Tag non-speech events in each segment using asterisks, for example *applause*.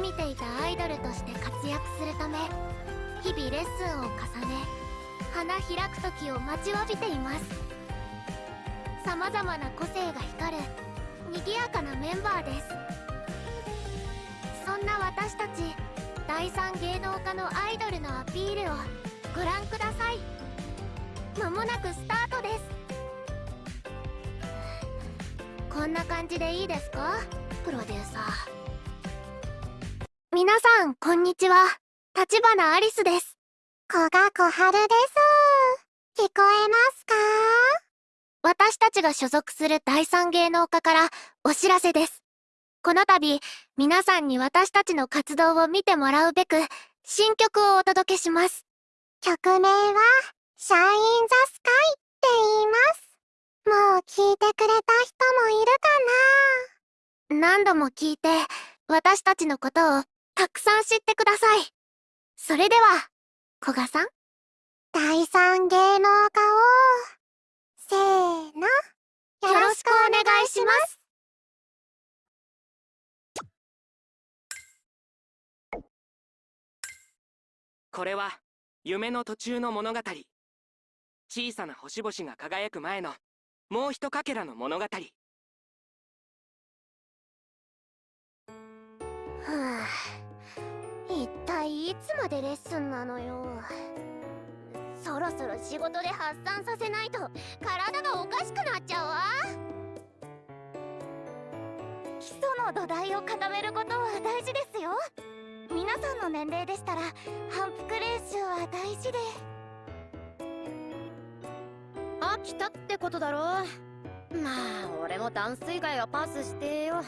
夢見ていたアイドルとして活躍するため日々レッスンを重ね花開く時を待ちわびています。様々な個性が光る賑やかなメンバーです。そんな私たち第三芸能家のアイドルのアピールをご覧ください。まもなくスタートです。こんな感じでいいですか？プロデューサー。にちは。立花アリスです。古賀小春です。聞こえますか？私たちが所属する第三芸能家からお知らせです。この度皆さんに私たちの活動を見てもらうべく新曲をお届けします。曲名は「シャイン・ザ・スカイ」って言います。もう聞いてくれた人もいるかな？何度も聞いて私たちのことをたくさん知ってください。それでは古賀さん。第三芸能家を。せーの。よろしくお願いします。これは夢の途中の物語。小さな星々が輝く前のもう一かけらの物語いつまでレッスンなのよ。そろそろ仕事で発散させないと体がおかしくなっちゃうわ。基礎の土台を固めることは大事ですよ。皆さんの年齢でしたら反復練習は大事で。飽きたってことだろまあ俺もダンス以外はパスしてよ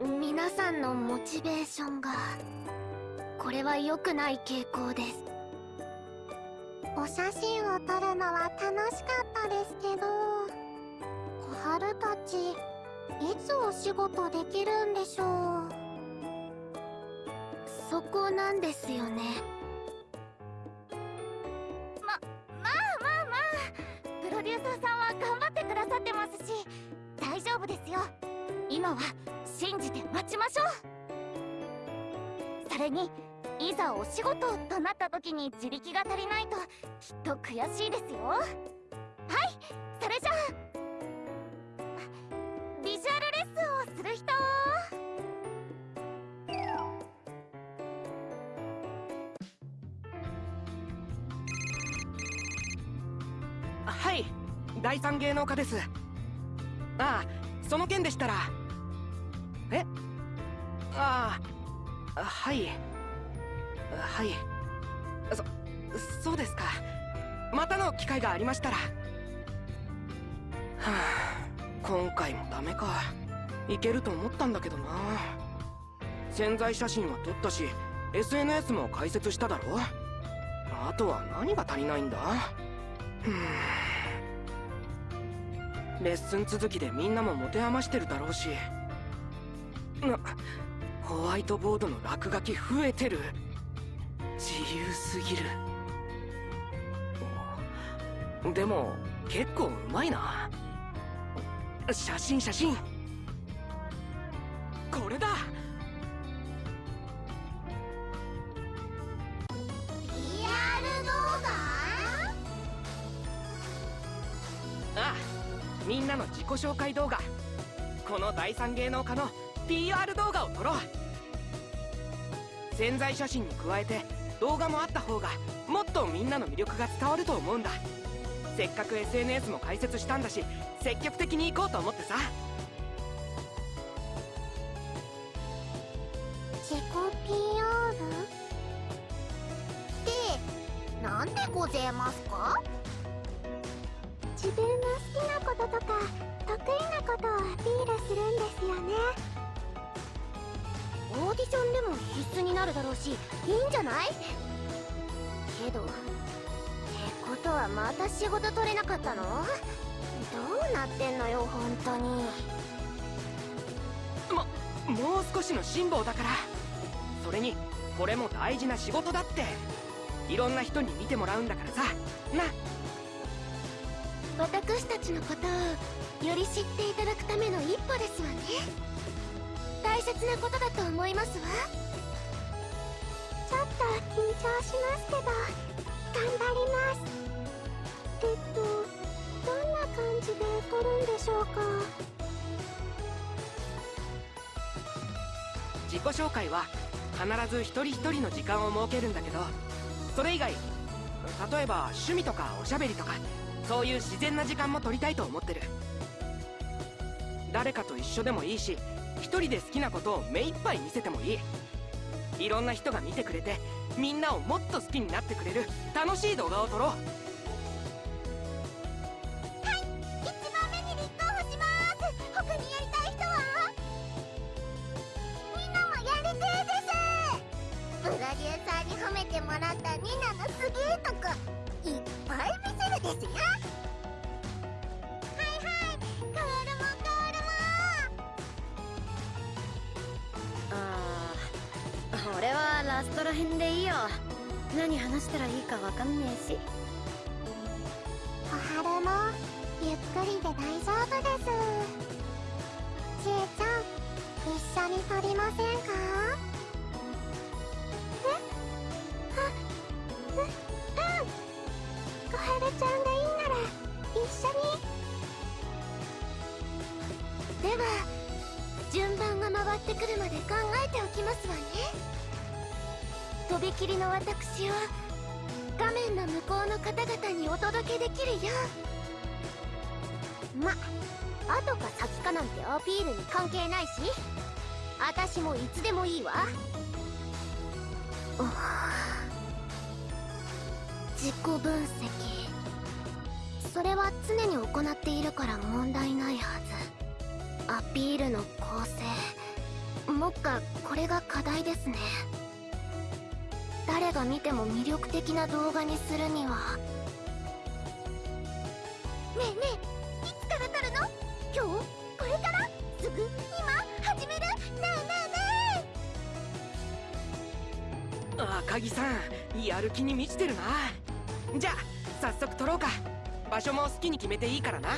皆さんのモチベーションがこれは良くない傾向です。お写真を撮るのは楽しかったですけど小春たちいつお仕事できるんでしょう？そこなんですよね。ままあまあまあプロデューサーさんは頑張ってくださってますし大丈夫ですよ。今は信じて待ちましょうそれにいざお仕事となった時に自力が足りないときっと悔しいですよはいそれじゃあビジュアルレッスンをする人はい。第三芸能家です。ああその件でしたら。え？ああはい。はい。そそうですか。またの機会がありましたら。はあ今回もダメか。いけると思ったんだけどな。潜在写真は撮ったし SNS も開設しただろ。あとは何が足りないんだ？ふん。レッスン続きでみんなも持て余してるだろうし。なホワイトボードの落書き増えてる。自由すぎる。でも結構うまいな。写真写真。これだ紹介動画。この第三芸能家の PR 動画を撮ろう。潜在写真に加えて動画もあった方がもっとみんなの魅力が伝わると思うんだ。せっかく SNS も開設したんだし積極的に行こうと思ってさ。動しますけど頑張ります。えっとどんな感じで撮るんでしょうか？自己紹介は必ず一人一人の時間を設けるんだけどそれ以外例えば趣味とかおしゃべりとかそういう自然な時間も取りたいと思ってる。誰かと一緒でもいいし一人で好きなことを目いっぱい見せてもいい。いろんな人が見てくれてみんなをもっと好きになってくれる楽しい動画を撮ろう。にするには。ねえねえいつから撮るの？今日？これから？すぐ？今？始める？ねえねえねえ。赤木さんやる気に満ちてるな。じゃあ早速撮ろうか。場所も好きに決めていいからな。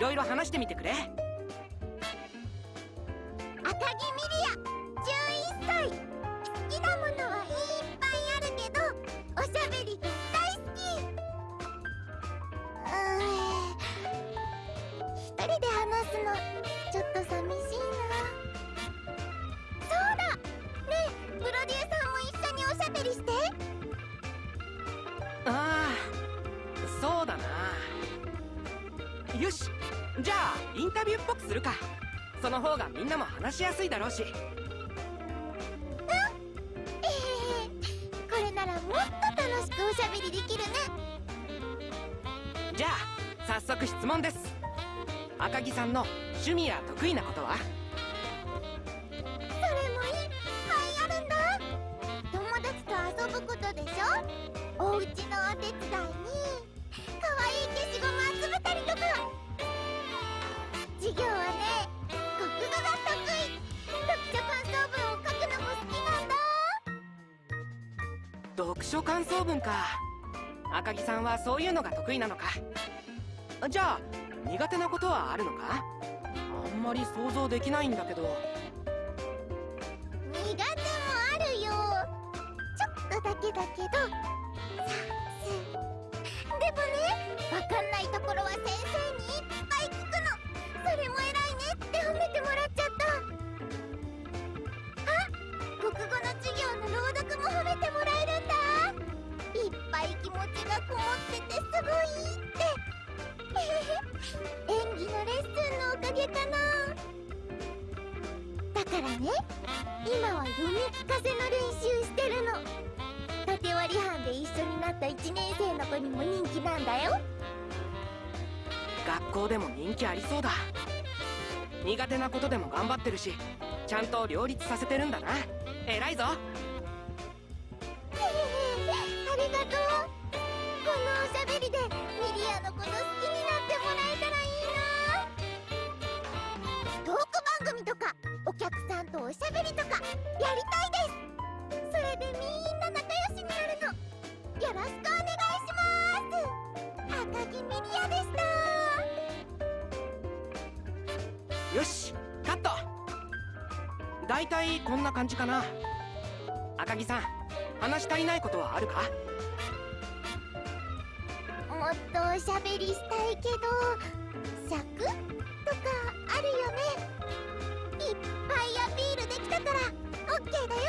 いろいろ話してみてくれ。じゃあインタビューっぽくするか。その方がみんなも話しやすいだろうし。えへへこれならもっと楽しくおしゃべりできるね。じゃあ早速質問です。赤木さんの趣味や得意なことは？でも人気ありそうだ。苦手なことでも頑張ってるしちゃんと両立させてるんだな。偉いぞ。ありがとう。このおしゃべりでミリアのこと好きになってもらえたらいいな。トーク番組とかお客さんとおしゃべりとかやりだいたいこんな感じかな。赤木さん話し足りないことはあるか？もっとおしゃべりしたいけど尺とかあるよね。いっぱいアピールできたからオッケーだよ。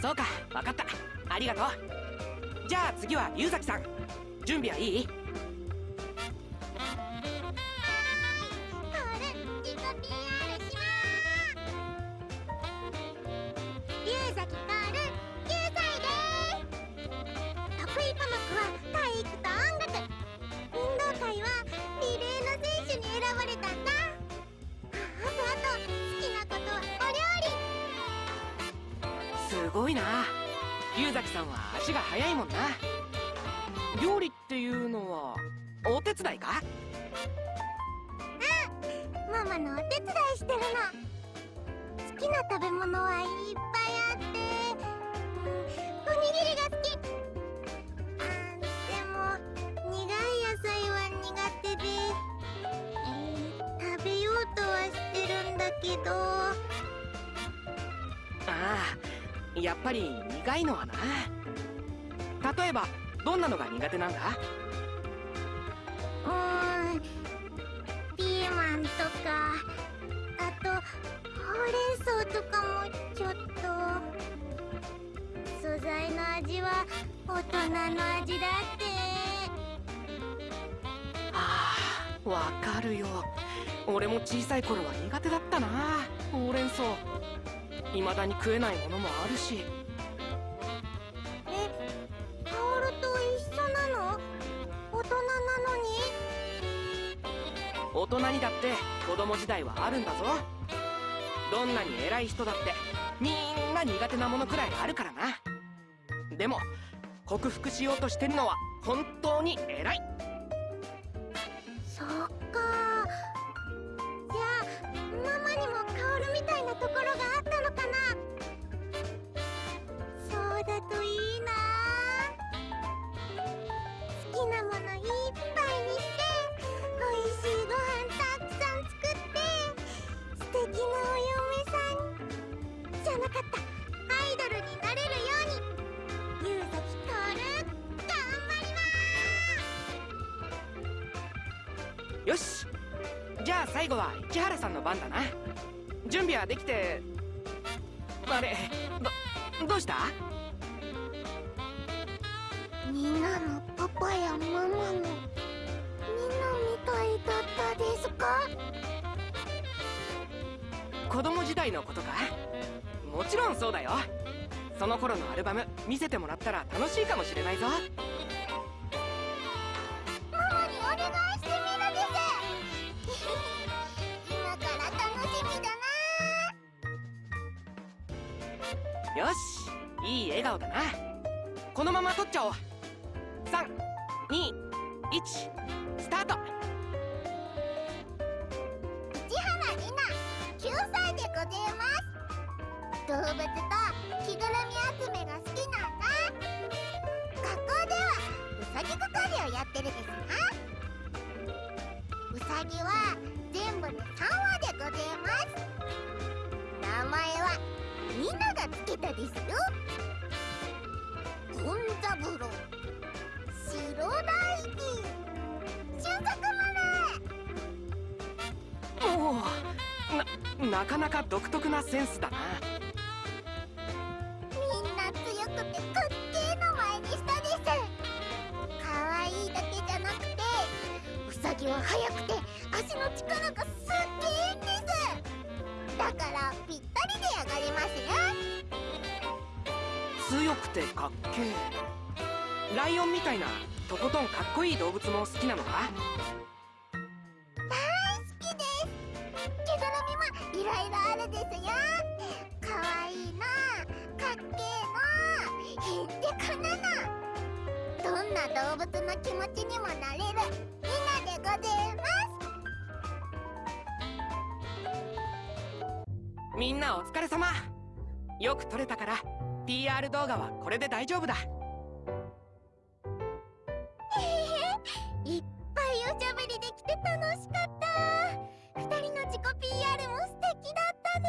そうか分かった。ありがとう。じゃあ次は龍崎さん。準備はいい？ったな。ほうれん草。未だに食えないものもあるし。えカオルと一緒なの？大人なのに？大人にだって子供時代はあるんだぞ。どんなに偉い人だってみんな苦手なものくらいあるからな。でも克服しようとしてるのは本当に偉い最後は市原さんの番だな。準備はできてあれどどうした？みんなのパパやママのみんなのたですか？子供時代のことか？もちろんそうだよ。その頃のアルバム見せてもらったら楽しいかもしれないぞ笑顔だな。このまま撮っちゃおう。321スタート。市原里奈9歳でございます。動物と着ぐるみ集めが好きなんだ。学校ではうさぎ係をやってるですな。うさぎは全部で3羽でございます。名前はみんながつけたですよ。三郎白大輝収穫まおおななかなか独特なセンスだな。ライオンみたいなとことんかっこいい動物も好きなのか？大好きです。着ぐるみもいろいろあるですよ。可愛いいのかっけえの。へんてこなのどんな動物の気持ちにもなれる。みんなでございますみんなお疲れ様。よく撮れたから。PR 動画はこれで大丈夫だ。いおしゃべりできて楽しかった。二人の自己 PR も素敵だったね。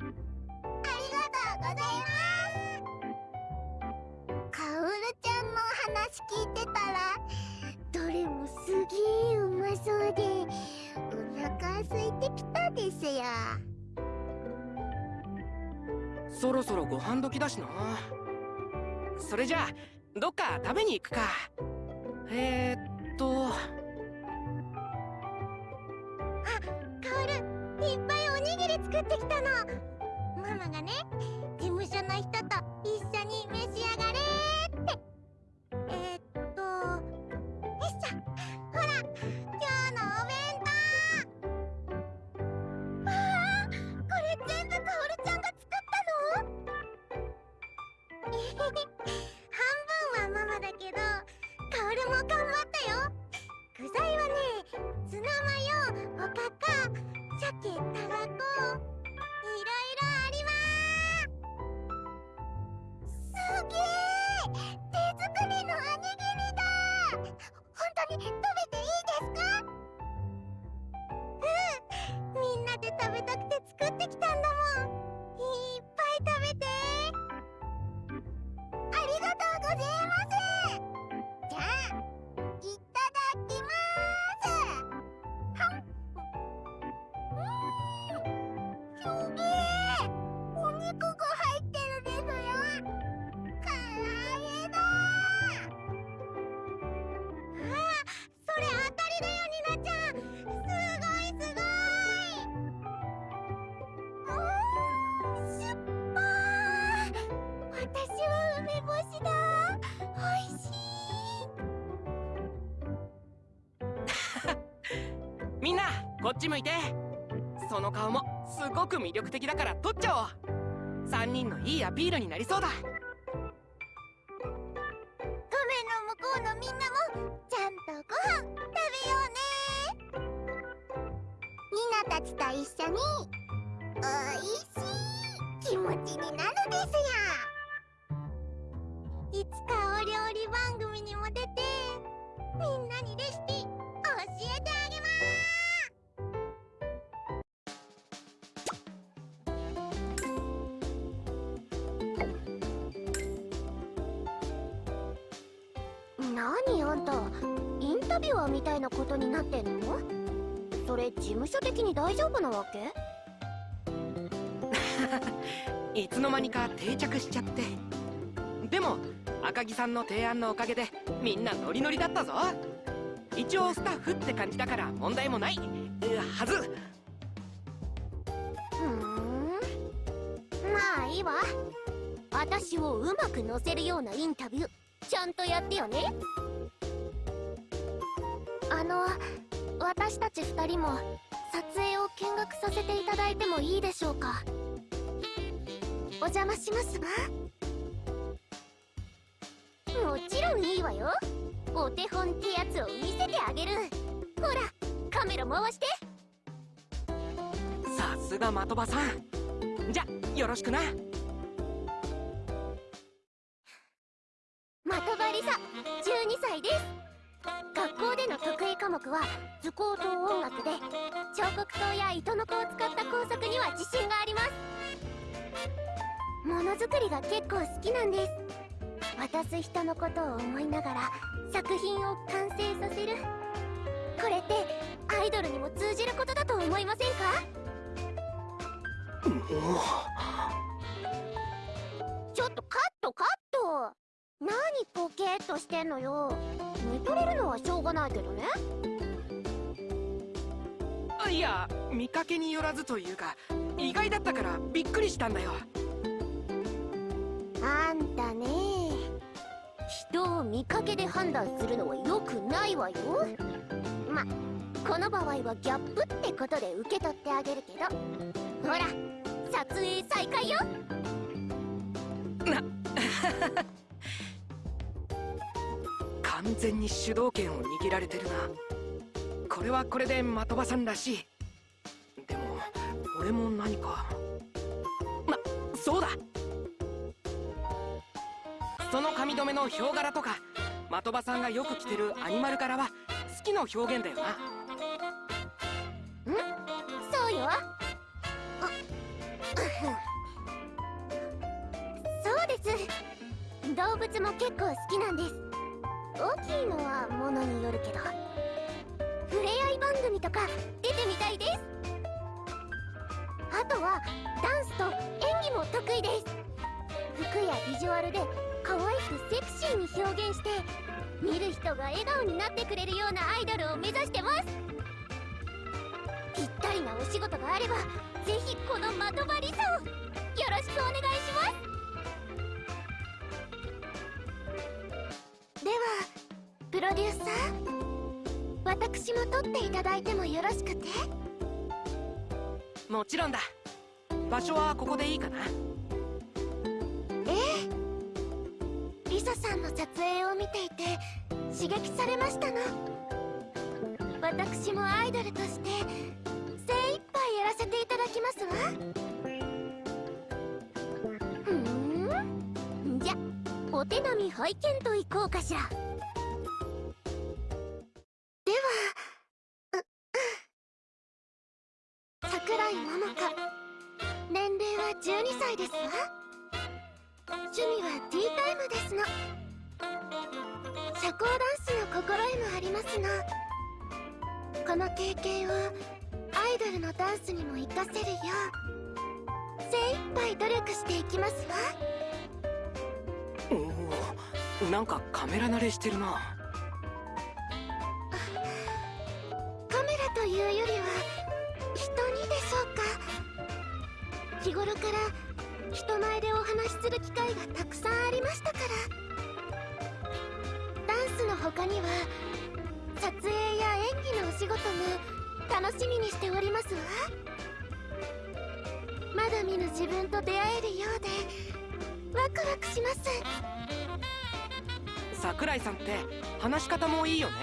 ありがとうございます。カオルちゃんの話聞いてたらどれもすげえうまそうでお腹空いてきたですよ。そろそろご飯時だしな。それじゃあどっか食べに行くか。えー、っと。カオルいっぱいおにぎり作ってきたの。ママがね事務所の人とっち向いて。その顔もすごく魅力的だから撮っちゃおう。3人のいいアピールになりそうだ。定着しちゃって。でも赤木さんの提案のおかげでみんなノリノリだったぞ。一応スタッフって感じだから問題もないはず。ふん。まあいいわ。私をうまく乗せるようなインタビューちゃんとやってよね。あの私たち2人も撮影を見学させていただいてもいいでしょうか？お邪魔しますわ。もちろんいいわよ。お手本ってやつを見せてあげる。ほらカメラ回して。さすが的場さん。じゃよろしくな。的場りさ12歳です。学校での得意科目は図工と音楽で彫刻刀や糸の子を使った工作には自信がありますものづくりが結構好きなんです。渡す人のことを思いながら作品を完成させる。これってアイドルにも通じることだと思いませんか？ちょっとカットカット。何ポケーっとしてんのよ。見とれるのはしょうがないけどね。あいや見かけによらずというか意外だったからびっくりしたんだよ。あんたね。人を見かけで判断するのは良くないわよ。まこの場合はギャップってことで受け取ってあげるけど。ほら撮影再開よ。な *laughs* 完全に主導権を握られてるな。これはこれで的場さんらしい。でも俺も何か。なそうだその髪留めのヒョウ柄とか的場さんがよく着てるアニマル柄は好きの表現だよな。ん？そうよ。あそうです。動物も結構好きなんです。大きいのはものによるけど触れ合い番組とか出てみたいです。あとはダンスと演技も得意です。服やビジュアルで可愛くセクシーに表現して見る人が笑顔になってくれるようなアイドルを目指してます。ぴったりなお仕事があればぜひこの的場リサをよろしくお願いします。ではプロデューサー私も撮っていただいてもよろしくて？もちろんだ。場所はここでいいかな？んの撮影を見ていて刺激されましたの。私もアイドルとして精一杯やらせていただきますわ。ふん。じゃお手並み拝見といこうかしら。では桜井桃香。年齢は12歳ですわ。趣味はティータイムですの。社交ダンスの心得もありますのこの経験をアイドルのダンスにも活かせるよう精一杯努力していきますわ。おおなんかカメラ慣れしてるな。カメラというよりは人にでしょうか。日頃から人前でお話しする機会がたくさんありましたから他には撮影や演技のお仕事も楽しみにしておりますわ。まだ見ぬ自分と出会えるようでワクワクします。桜井さんって話し方もいいよね。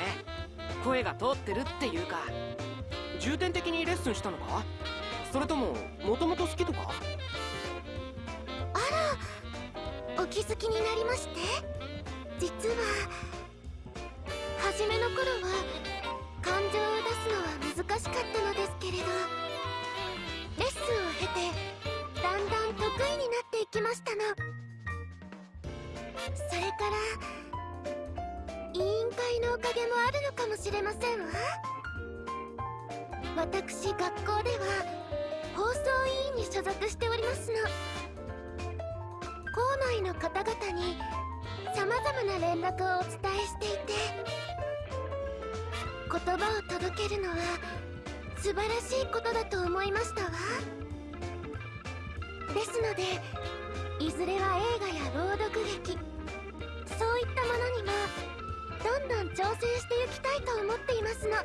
声が通ってるっていうか。重点的にレッスンしたのか？それとももともと好きとか？あらお気づきになりまして。実は初めの頃は感情を出すのは難しかったのですけれどレッスンを経てだんだん得意になっていきましたの。それから委員会のおかげもあるのかもしれませんわ。私学校では放送委員に所属しておりますの。校内の方々に様々な連絡をお伝えしていて言葉を届けるのは素晴らしいことだと思いましたわ。ですのでいずれは映画や朗読劇そういったものにもどんどん挑戦していきたいと思っていますの。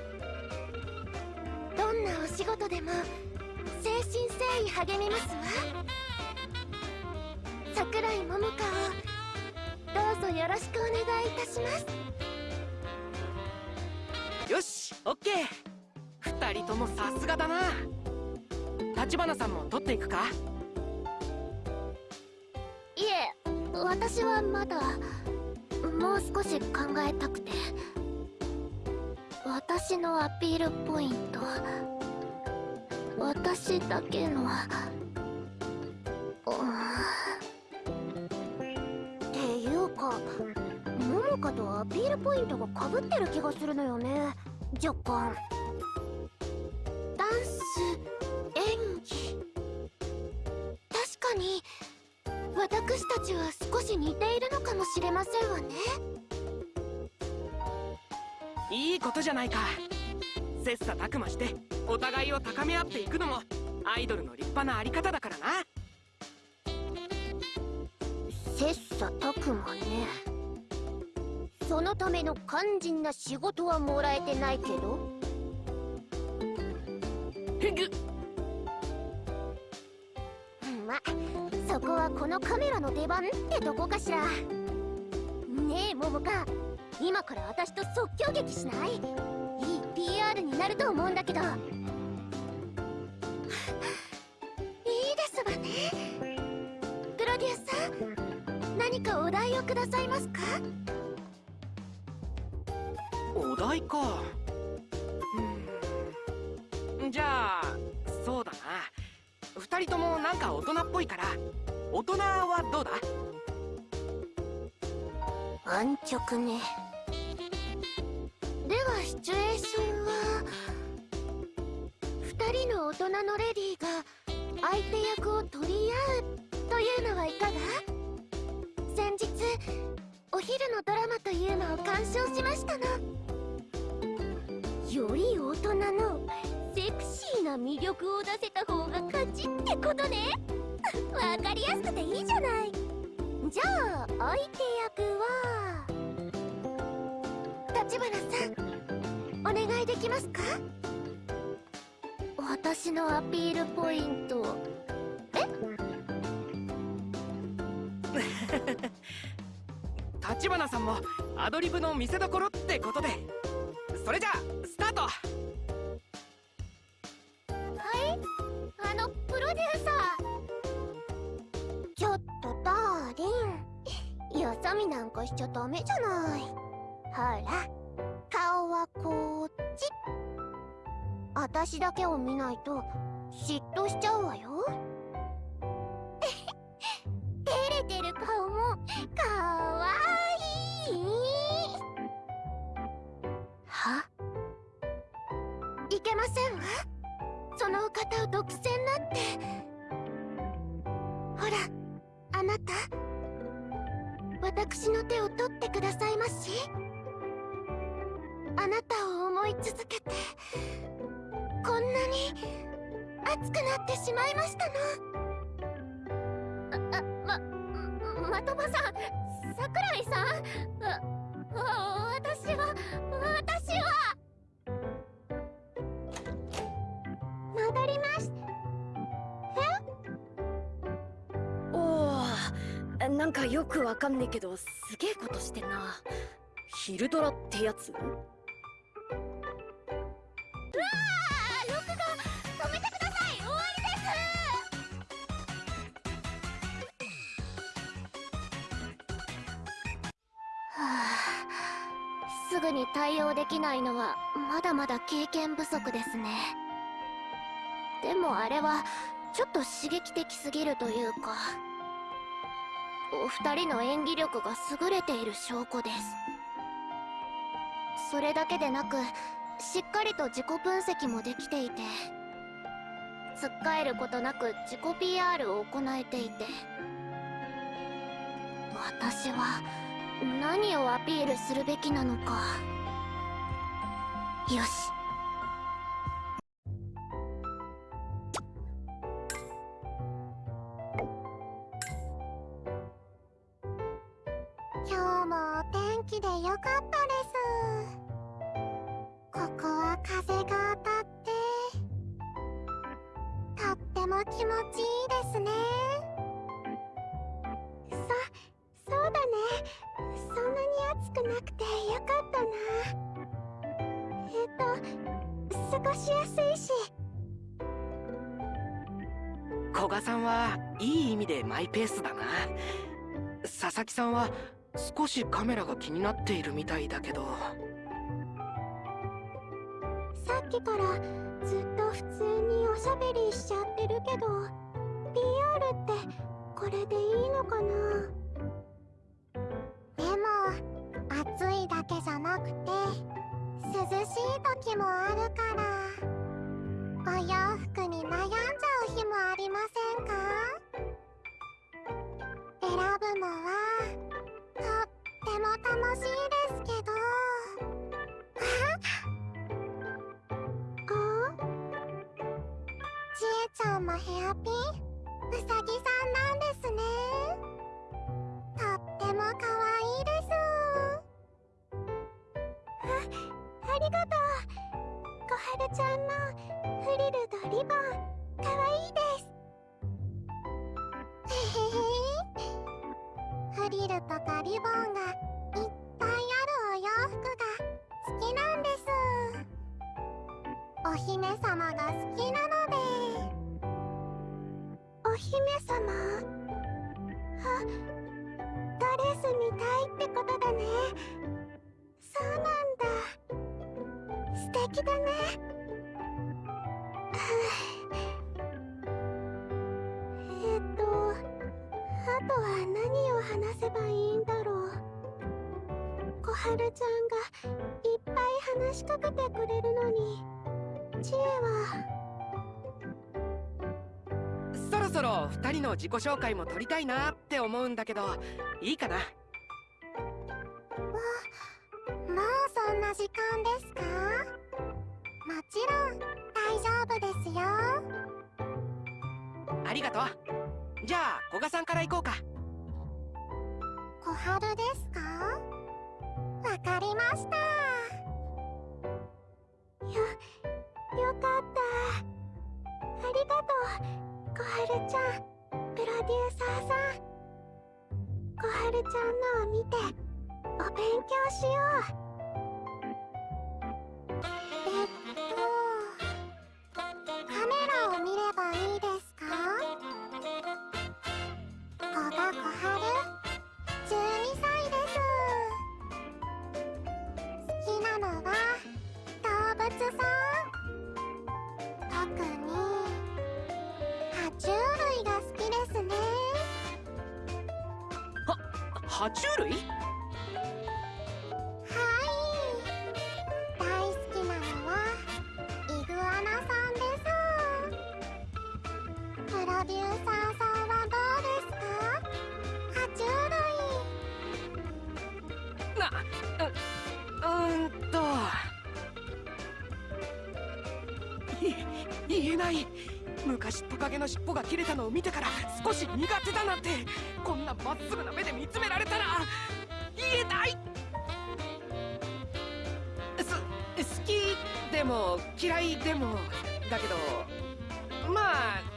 どんなお仕事でも誠心誠意励みますわ。桜井桃香をどうぞよろしくお願いいたします。しオッケー。二人ともさすがだな。立花さんも取っていくか。いえ私はまだもう少し考えたくて。私のアピールポイント。私だけのうん。っていうか桃香とアピールポイントがかぶってる気がするのよね。若干。ダンス演技。確かに私たちは少し似ているのかもしれませんわね。いいことじゃないか。切磋琢磨してお互いを高め合っていくのもアイドルの立派なあり方だからな。切磋琢磨ねそのための肝心な仕事はもらえてないけど。ふぐまそこはこのカメラの出番ってとこかしら。ねえ桃香。今から私と即興劇しない？いい PR になると思うんだけど。いいですわね。プロデューサー何かお題をくださいますか？お題か。うん。じゃあそうだな。二人ともなんか大人っぽいから。大人はどうだ？安直ね。ではシチュエーションは二人の大人のレディーが相手役を取り合うというのはいかが？先日お昼のドラマというのを鑑賞しましたの。より大人のセクシーな魅力を出せた方が勝ちってことね。*laughs* わかりやすくていいじゃない。じゃあ相手役は？立花さんお願いできますか？私のアピールポイント。え？*laughs* 立花さんもアドリブの見せ所ってことで。それじゃあスタート。はい？あのプロデューサー。ちょっとダーリン。よそ見なんかしちゃダメじゃない。ほら顔はこっち。私だけを見ないと嫉妬しちゃうわよ。ってやつうわー録画止めてください。終わりです。はあすぐに対応できないのはまだまだ経験不足ですね。でもあれはちょっと刺激的すぎるというかお二人の演技力が優れている証拠です。それだけでなくしっかりと自己分析もできていてつっかえることなく自己 PR を行えていて。私は何をアピールするべきなのか。よし。今日もお天気でよかったでマイペースだな。佐々木さんは少しカメラが気になっているみたいだけど。さっきからずっと普通におしゃべりしちゃってるけど PR ってこれでいいのかな？でも暑いだけじゃなくて涼しい時もあるからお洋服に悩んじゃう日もありません？のはとっても楽しいですけど。あ？ちえちゃんもヘアピン？うさぎさんなんですね。とっても可愛いです。あありがとう。小春ちゃんのフリルとリボン。可愛いです。へへへフリルとかリボンがいっぱいあるお洋服が好きなんです。お姫様が好きなので。お姫様？あドレスみたいってことだね。そうなんだ。素敵だね。*laughs* えっとあとは何？話せばいいんだろう。小春ちゃんがいっぱい話しかけてくれるのに。知恵は。そろそろ2人の自己紹介も取りたいなって思うんだけどいいかな？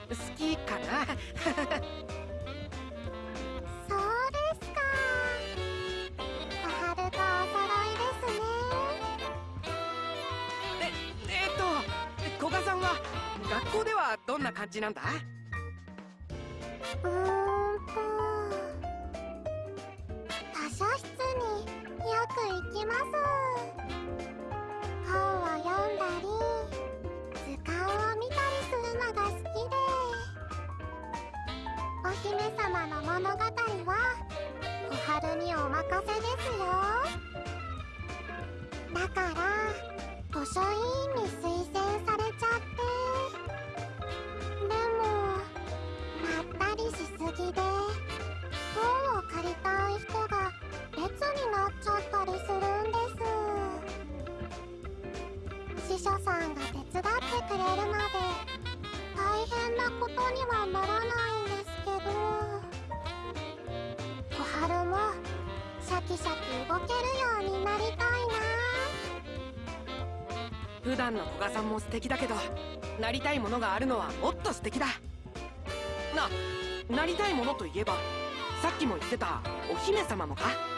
好きかな？*laughs* そうですか。小春とお揃いですね。ええっと古賀さんは学校ではどんな感じなんだ？も素敵だけどなりたいものがあるのはもっと素敵だ。ななりたいものといえばさっきも言ってたお姫様もか？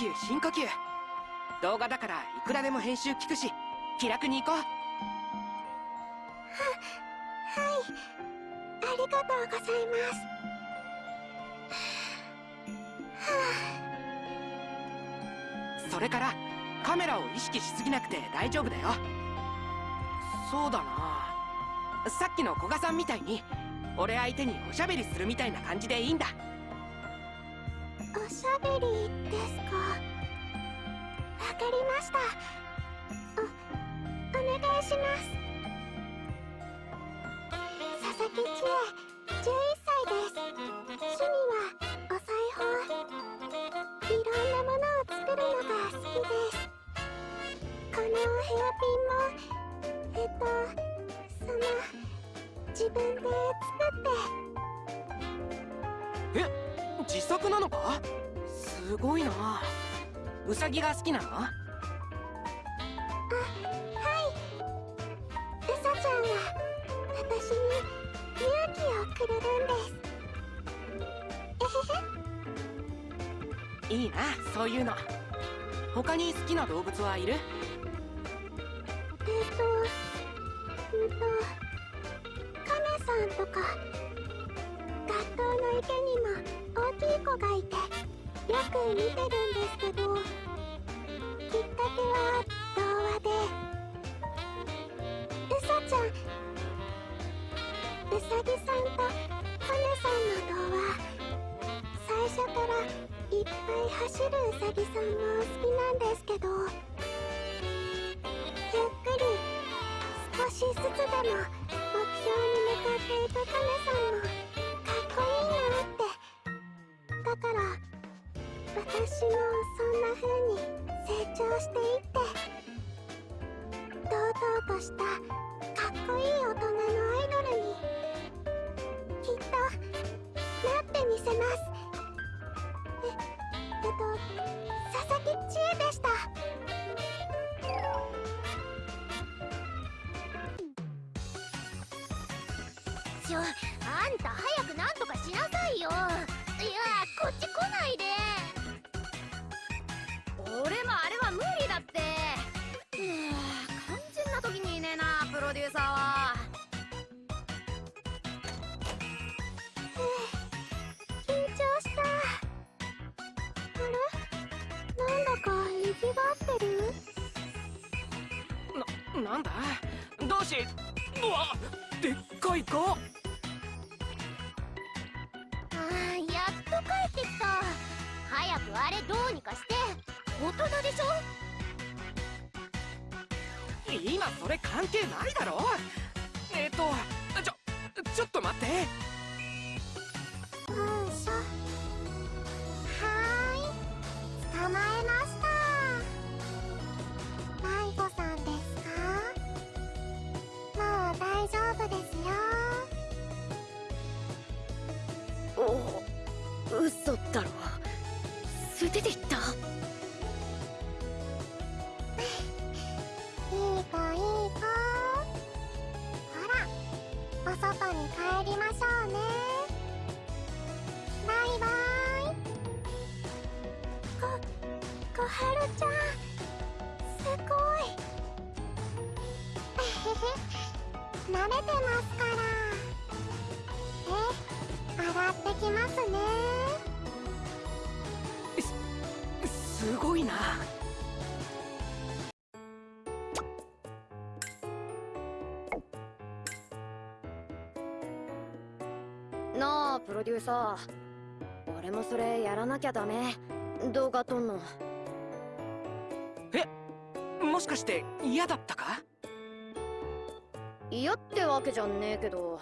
吸深呼吸動画だからいくらでも編集聞くし気楽に行こうははい。ありがとうございます。はそれからカメラを意識しすぎなくて大丈夫だよ。そうだな。さっきの古賀さんみたいに俺相手におしゃべりするみたいな感じでいいんだ。おしゃべりですか？わかりました。おお願いします。佐々木千恵11歳です。趣味はお裁縫。いろんなものを作るのが好きです。このヘアピンもえっとその自分で作って。え自作なのか？すごいな。ウサギが好きなの？はい。ちゃんは私に勇気をくれるんです。いいなそういうの。他に好きな動物はいる？いって。堂々としたかっこいい大人のアイドルに。きっとなってみせます。ええっと佐々木千恵でした。ななんだ？どうしうわでっかい子あーやっと帰ってきた。早くあれどうにかして。大人でしょ？今それ関係ないだろ。えっ、とちょちょっと待ってなあプロデューサー。俺もそれやらなきゃダメ。動画撮んの。もしかして嫌だったか？嫌ってわけじゃんねえけど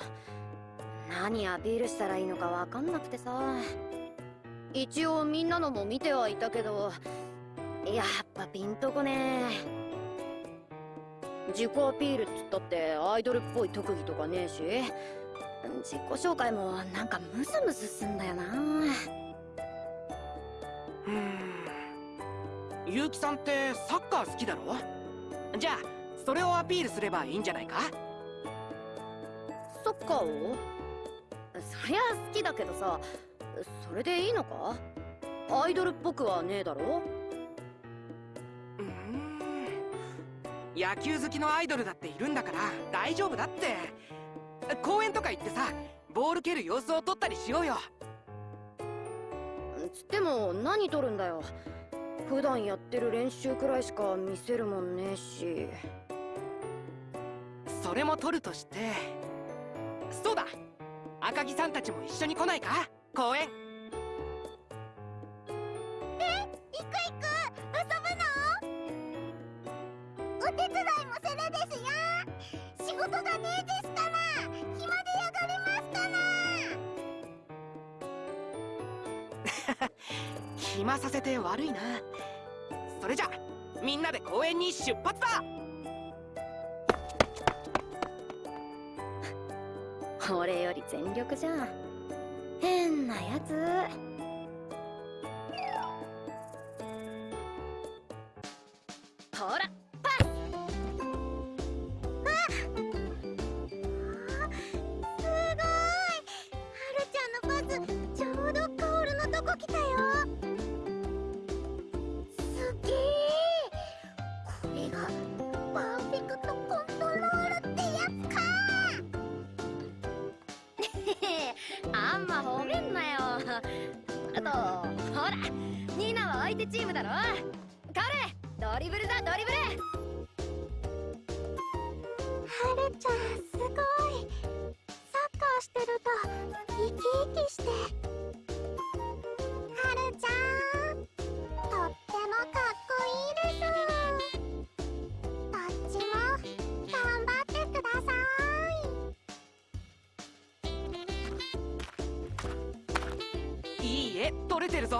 何アピールしたらいいのかわかんなくてさ。一応みんなのも見てはいたけどやっぱピンとこねえ。自己アピールっつったってアイドルっぽい特技とかねえし自己紹介もなんかムズムズすんだよな。うーん。結城さんってサッカー好きだろじゃあそれをアピールすればいいんじゃないか？サッカーを？そりゃ好きだけどさそれでいいのか？アイドルっぽくはねえだろ？うーん。野球好きのアイドルだっているんだから大丈夫だって公園とか行ってさボール蹴る様子を撮ったりしようよ。つっても何撮るんだよ。普段やってる練習くらいしか見せるもんねえし。それも撮るとしてそうだ。赤木さんたちも一緒に来ないか？公園。行く行く。遊ぶの？お手伝いもするですよ。仕事がねえです暇させて悪いな。それじゃみんなで公園に出発だ。俺より全力じゃん。変なやつ。ほら。手チームだろ。彼ドリブルだドリブル。はるちゃんすごい。サッカーしてると生き生きして。はるちゃんとってもかっこいいです。どっちも頑張ってください。いい絵撮れてるぞ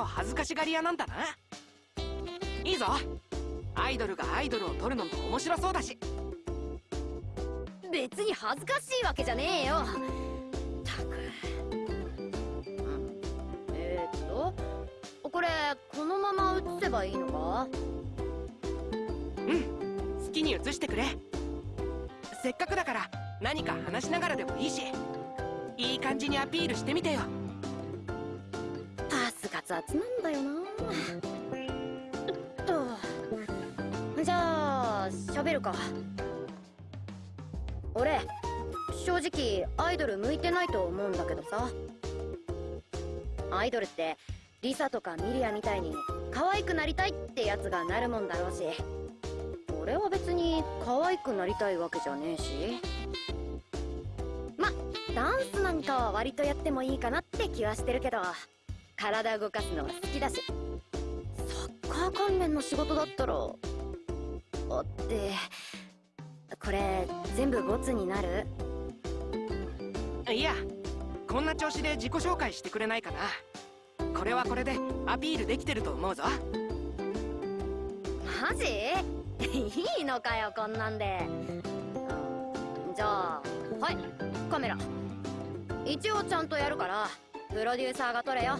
と恥ずかしがり屋なんだな。いいぞ。アイドルがアイドルを撮るのも面白そうだし。別に恥ずかしいわけじゃねえよ。たく。うん。えー、っとこれこのまま映せばいいのか？うん。好きに映してくれ。せっかくだから何か話しながらでもいいし。いい感じにアピールしてみてよ雑なんだよな。*laughs* っと。じゃあ喋るか。俺正直アイドル向いてないと思うんだけどさ。アイドルってリサとかミリアみたいに可愛くなりたいってやつがなるもんだろうし。俺は別に可愛くなりたいわけじゃねえし。まダンスなんかは割とやってもいいかなって気はしてるけど。体動かすのは好きだし。サッカー関連の仕事だったら。あって。これ全部ボツになる？いやこんな調子で自己紹介してくれないかな。これはこれでアピールできてると思うぞ。マジ？*laughs* いいのかよこんなんで。じゃあはいカメラ。一応ちゃんとやるからプロデューサーが撮れよ。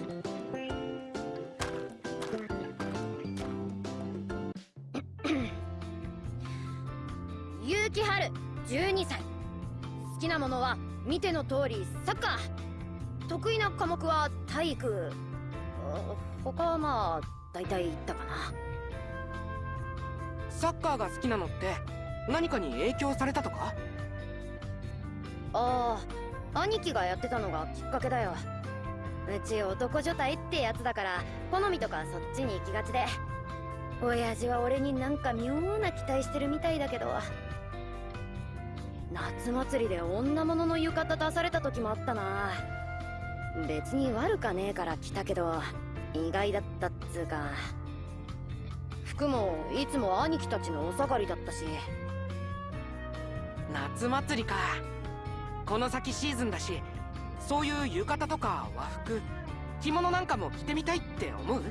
結城春12歳。好きなものは見ての通りサッカー。得意な科目は体育。他はまあ大体言ったかな。サッカーが好きなのって何かに影響されたとか？ああ兄貴がやってたのがきっかけだようち男女体ってやつだから好みとかそっちに行きがちで。親父は俺になんか妙な期待してるみたいだけど。夏祭りで女物の浴衣出された時もあったな。別に悪かねえから来たけど意外だったっつうか。服もいつも兄貴たちのお下がりだったし。夏祭りか。この先シーズンだしそういう浴衣とか和服着物なんかも着てみたいって思う？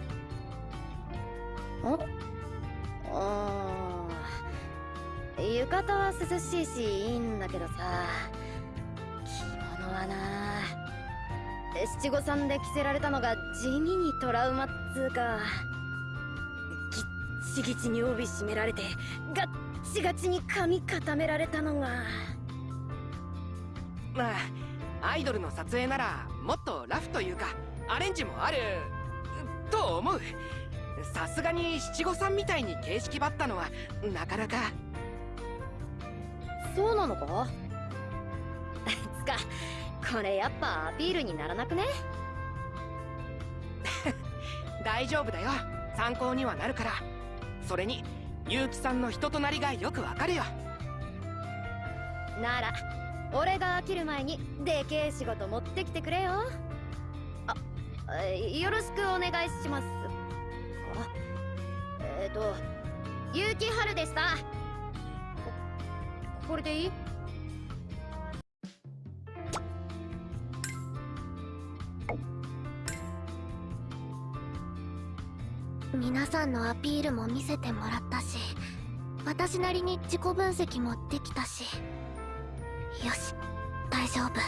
あ浴衣は涼しいしいいんだけどさ着物はな七五三で着せられたのが地味にトラウマっつうかギッチギチに帯締められてガッチガチに髪固められたのが。まあアイドルの撮影ならもっとラフというかアレンジもある。と思う。さすがに七五三みたいに形式ばったのはなかなか。そうなのか？*laughs* つかこれやっぱアピールにならなくね？*laughs* 大丈夫だよ。参考にはなるから。それに結城さんの人となりがよくわかるよ。なら俺が飽きる前にでけえ仕事持ってきてくれよ。あよろしくお願いします。あえっ、ー、と結城春でした。これでいい？皆さんのアピールも見せてもらったし私なりに自己分析もできたし。よし大丈夫。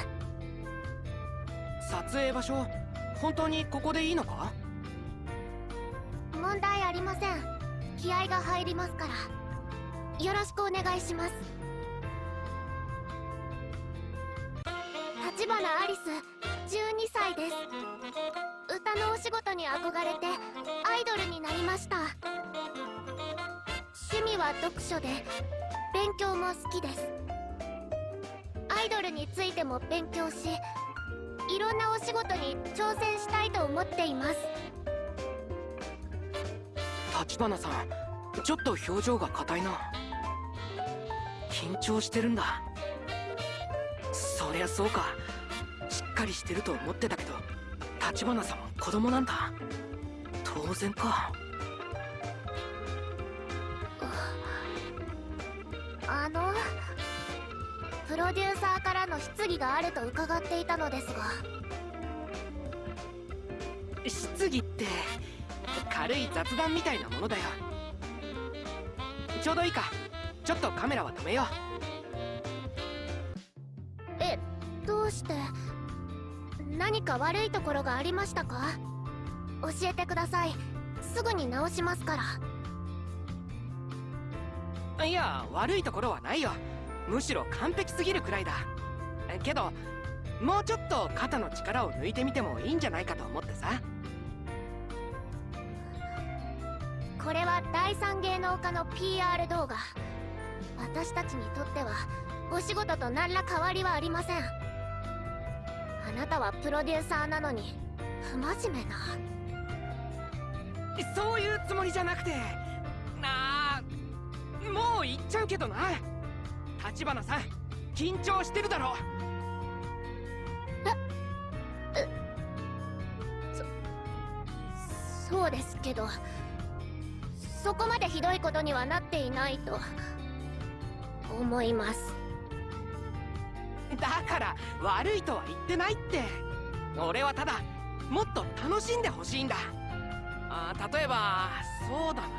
撮影場所本当にここでいいのか？問題ありません。気合が入りますから。よろしくお願いします。立花アリス12歳です。歌のお仕事に憧れてアイドルになりました。趣味は読書で勉強も好きですアイドルについても勉強しいろんなお仕事に挑戦したいと思っています。立花さんちょっと表情が硬いな。緊張してるんだ。そりゃそうか。しっかりしてると思ってたけど立花さんは子供なんだ。当然か。あのプロデューサーからの質疑があると伺っていたのですが。質疑って軽い雑談みたいなものだよ。ちょうどいいか。ちょっとカメラは止めよう。えどうして？何か悪いところがありましたか？教えてください。すぐに直しますから。いや悪いところはないよむしろ完璧すぎるくらいだ。けどもうちょっと肩の力を抜いてみてもいいんじゃないかと思ってさ。これは第三芸能家の PR 動画。私たちにとってはお仕事と何ら変わりはありません。あなたはプロデューサーなのに不真面目な。そういうつもりじゃなくて。なあもう言っちゃうけどな立花さん緊張してるだろえそそうですけどそこまでひどいことにはなっていないと思います。だから悪いとは言ってないって。俺はただもっと楽しんでほしいんだ。あ例えばそうだな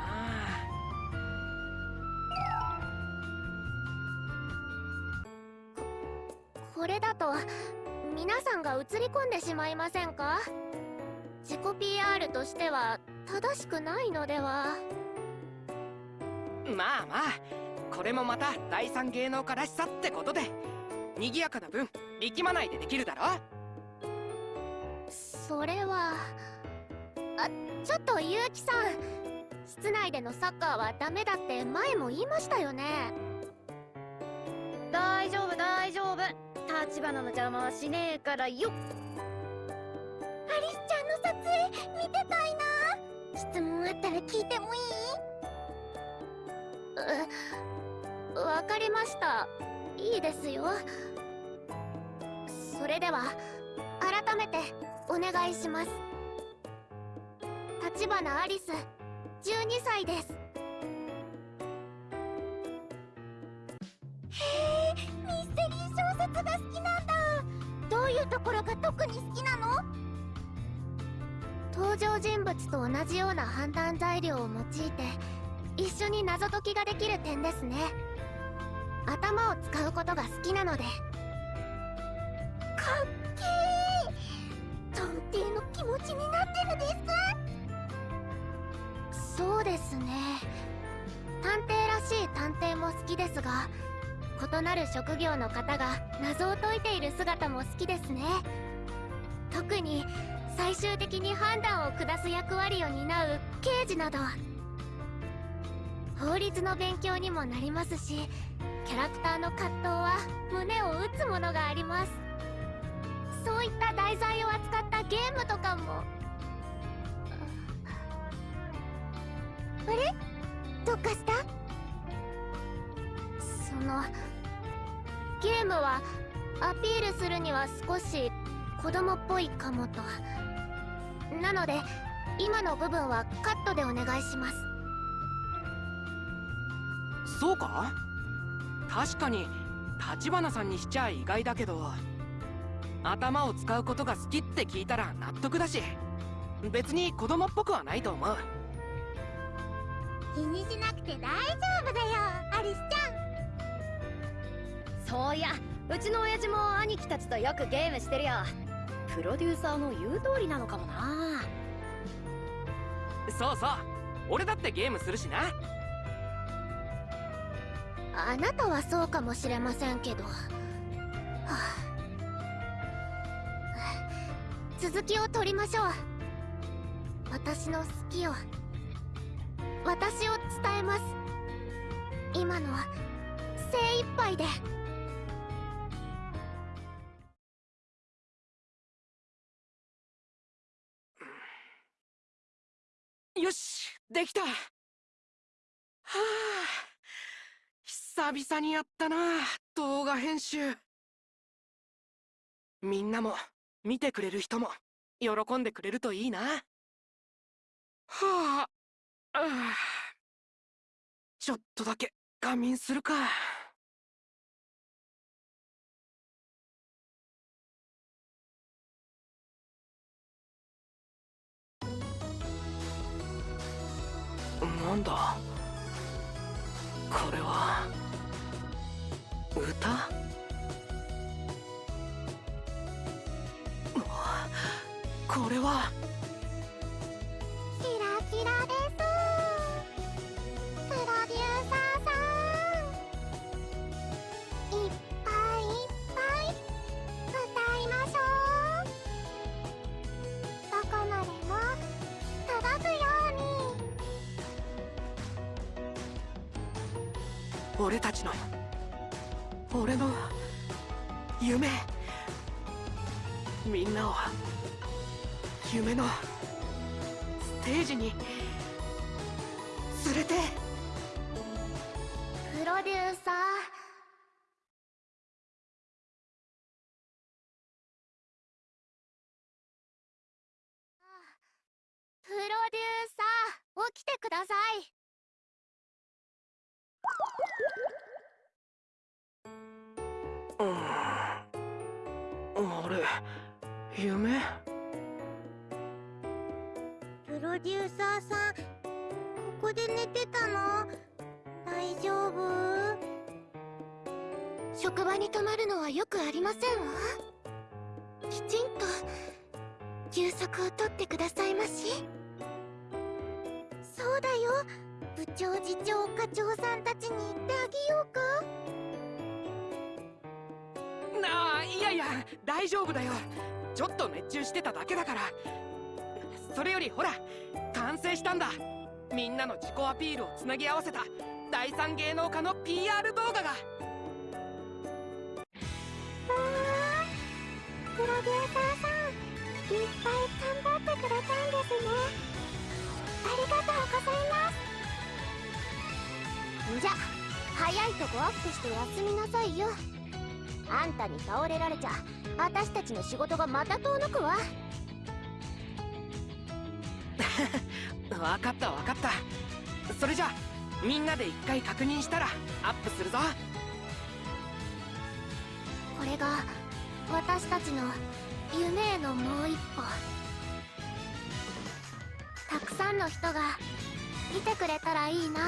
皆さんが映り込んでしまいませんか？自己 PR としては正しくないのでは？まあまあこれもまた第三芸能家らしさってことで。賑やかな分力まないでできるだろ。それはあちょっと結城さん室内でのサッカーはダメだって前も言いましたよね。大丈夫大丈夫立花の邪魔はしねえからよ。アリスちゃんの撮影見てたいな。質問あったら聞いてもいい？うわかりました。いいですよ。それでは改めてお願いします。立花アリス12歳です。が好きなんだ。どういうところが特に好きなの？登場人物と同じような判断材料を用いて一緒に謎解きができる点ですね。頭を使うことが好きなので。かっけー。探偵の気持ちになってるです。そうですね。探偵らしい探偵も好きですが異なる職業の方が謎を解いている姿も好きですね。特に最終的に判断を下す役割を担う刑事など。法律の勉強にもなりますしキャラクターの葛藤は胸を打つものがあります。そういった題材を扱ったゲームとかも。あれ？どうかした？そのゲームはアピールするには少し子供っぽいかもと。なので今の部分はカットでお願いします。そうか？確かに立花さんにしちゃ意外だけど頭を使うことが好きって聞いたら納得だし別に子供っぽくはないと思う。気にしなくて大丈夫だよ。アリスちそういや。うちの親父も兄貴たちとよくゲームしてるよ。プロデューサーの言う通りなのかもな。そうそう。俺だってゲームするしな。あなたはそうかもしれませんけど、はあ、続きを取りましょう。私の好きを。私を伝えます。今のは精一杯でよしできた。はあ久々にやったな動画編集。みんなも見てくれる人も喜んでくれるといいな。はあああちょっとだけ仮眠するか。なんだ？これは？歌？うわこれは？キラキラです。俺たちの俺の夢。みんなを夢のステージに連れて。みんなの自己アピールをつなぎ合わせた第三芸能家の PR 動画が。わあプロデューサーさんいっぱい頑張ってくれたんですね。ありがとうございます。じゃ早いとこアップして休みなさいよ。あんたに倒れられちゃ私たちの仕事がまた遠のくわ。*laughs* 分かった分かった。それじゃみんなで一回確認したらアップするぞ。これが私たちの夢へのもう一歩。たくさんの人が見てくれたらいいな。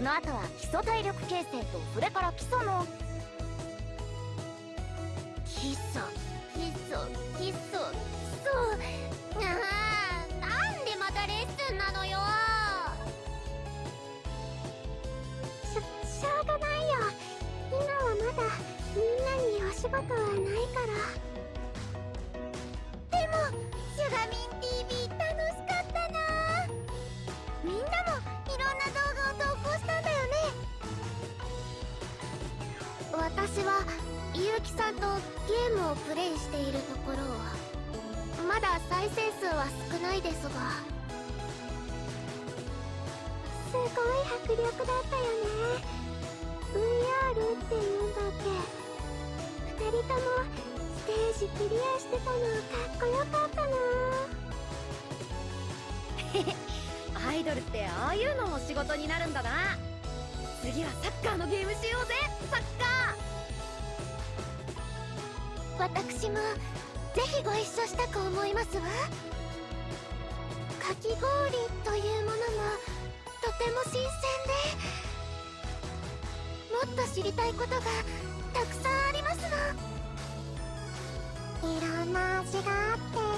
その後は基礎体力形成とそれから基礎のごい。迫力だったよね VR っていうんだっけ。二人ともステージクリアしてたの。かっこよかったな。アイドルってああいうのも仕事になるんだな次はサッカーのゲームしようぜ。サッカ私もぜひご一緒したく思いますわ。かき氷というものもとても新鮮でもっと知りたいことがたくさんありますの。いろんな味があって。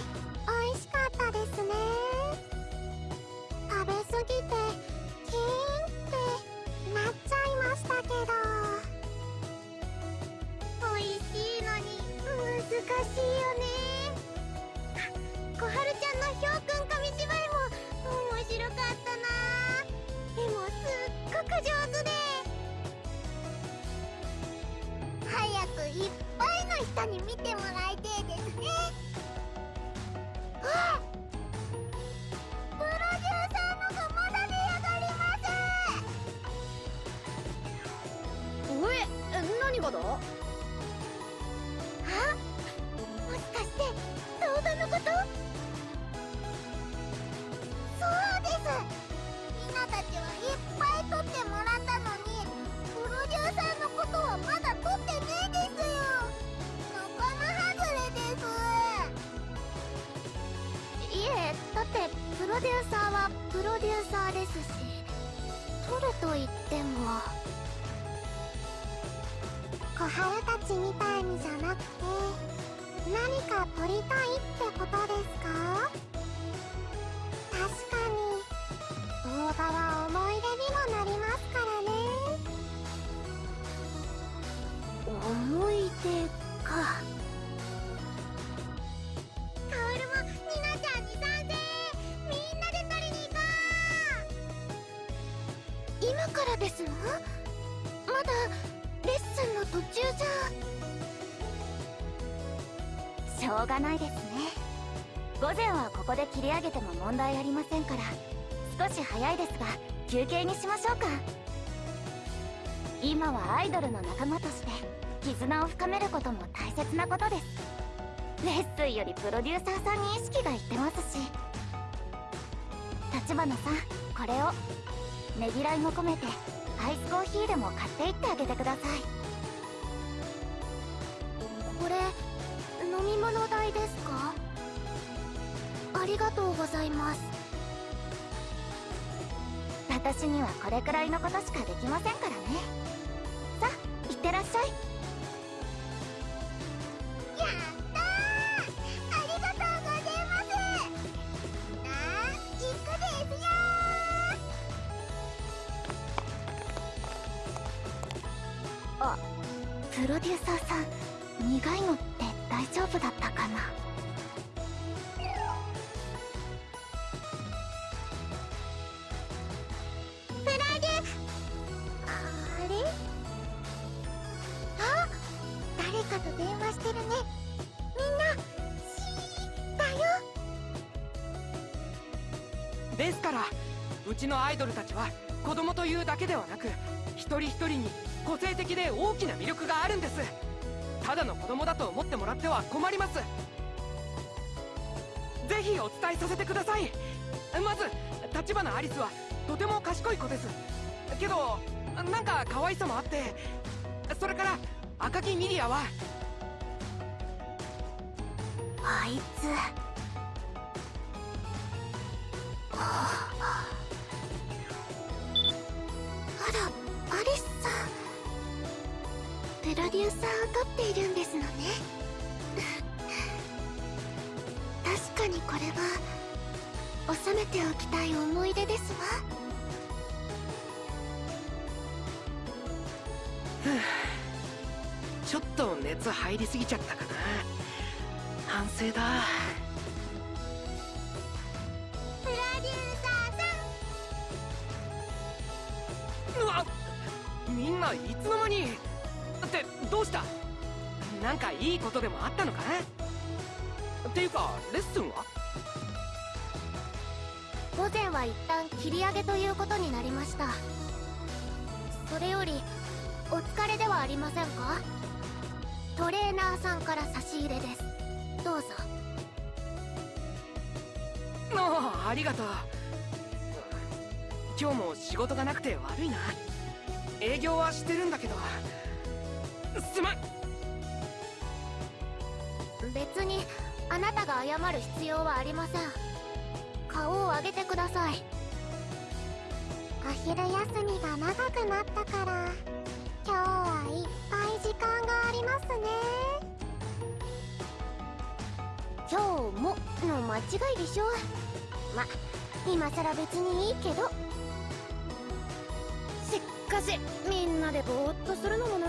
がないですね。午前はここで切り上げても問題ありませんから少し早いですが休憩にしましょうか。今はアイドルの仲間として絆を深めることも大切なことです。レッスンよりプロデューサーさんに意識がいってますし。立花さんこれをねぎらいも込めてアイスコーヒーでも買っていってあげてください。りがとうございます。私にはこれくらいのことしかできませんからね。さあいってらっしゃい。やったありがとうございます。あ行くですよ。あプロデューサーさん苦いのって大丈夫だったかな？人一人に個性的で大きな魅力があるんです。ただの子供だと思ってもらっては困ります。ぜひお伝えさせてください。まず立花アリスはとても賢い子です。けどなんか可愛さもあってそれから赤木ミリアは。あいつっているんですのね。確かにこれは収めておきたい思い出ですわ。*sighs* ちょっと熱入りすぎちゃったかな。反省だ。いいことでもあったのかっていうかレッスンは？午前は一旦切り上げということになりました。それよりお疲れではありませんか？トレーナーさんから差し入れです。どうぞ。ああありがとう。今日も仕事がなくて悪いな。営業はしてるんだけど。すまん別にあなたが謝る必要はありません。顔を上げてください。お昼休みが長くなったから今日はいっぱい時間がありますね。今日もの間違いでしょ？ま今さら別にいいけど。しかしみんなでぼーっとするのもな。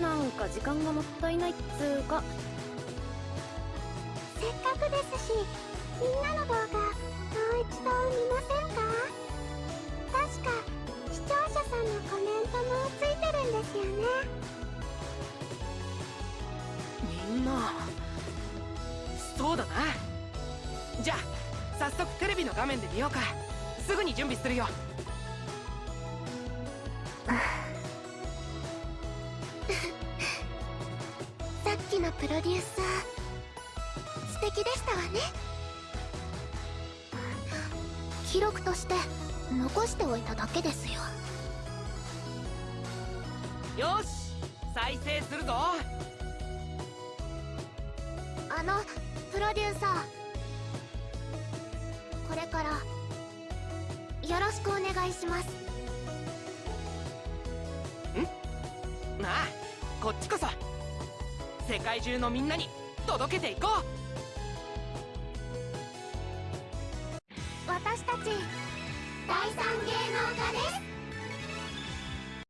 なんか時間がもったいないっつうかせっかくですしみんなの動画もう一度見ませんか？確か視聴者さんのコメントもついてるんですよね。みんなそうだな。じゃあ早速テレビの画面で見ようか。すぐに準備するよ。*laughs* さっきのプロデューサ記録として残しておいただけですよ。よし再生するぞ。あのプロデューサー。これからよろしくお願いします。なあこっちこそ。世界中のみんなに届けていこう私たち第三芸能科です